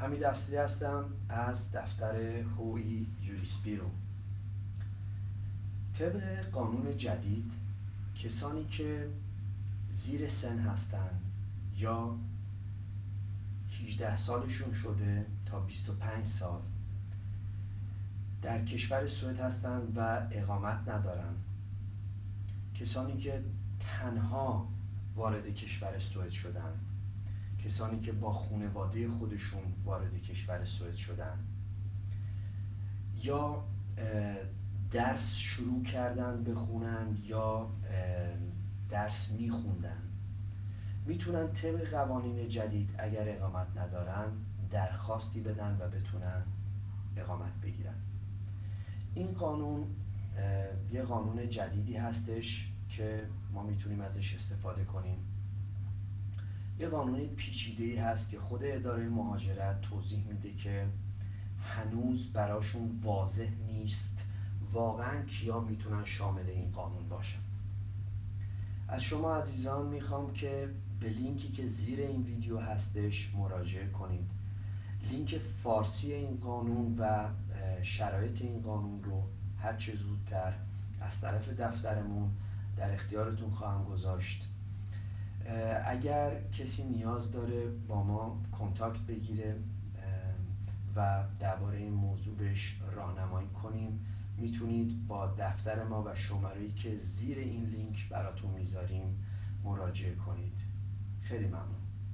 حمید اصلی هستم از دفتر هوی یوریسپیرو. طبق قانون جدید کسانی که زیر سن هستند یا 18 سالشون شده تا 25 سال در کشور سوئد هستند و اقامت ندارن. کسانی که تنها وارد کشور سوئد شدن. کسانی که با خونواده خودشون وارد کشور سوئد شدن. یا درس شروع کردن بخونن یا درس میخوندن. می‌تونن طبق قوانین جدید اگر اقامت ندارن درخواستی بدن و بتونن اقامت بگیرن. این قانون یه قانون جدیدی هستش که ما می‌تونیم ازش استفاده کنیم. یه قانون پیچیده ای هست که خود اداره مهاجرت توضیح میده که هنوز براشون واضح نیست. واقعا کیا می‌تونن شامل این قانون باشن؟ از شما عزیزان می‌خوام که به لینکی که زیر این ویدیو هستش مراجعه کنید. لینک فارسی این قانون و شرایط این قانون رو هر چه زودتر از طرف دفترمون در اختیارتون خواهم گذاشت. اگر کسی نیاز داره با ما کنتاکت بگیره و درباره این موضوع بهش راهنمایی کنیم می‌تونید با دفتر ما و شماره که زیر این لینک براتون می‌ذاریم مراجعه کنید. خیلی ممنون.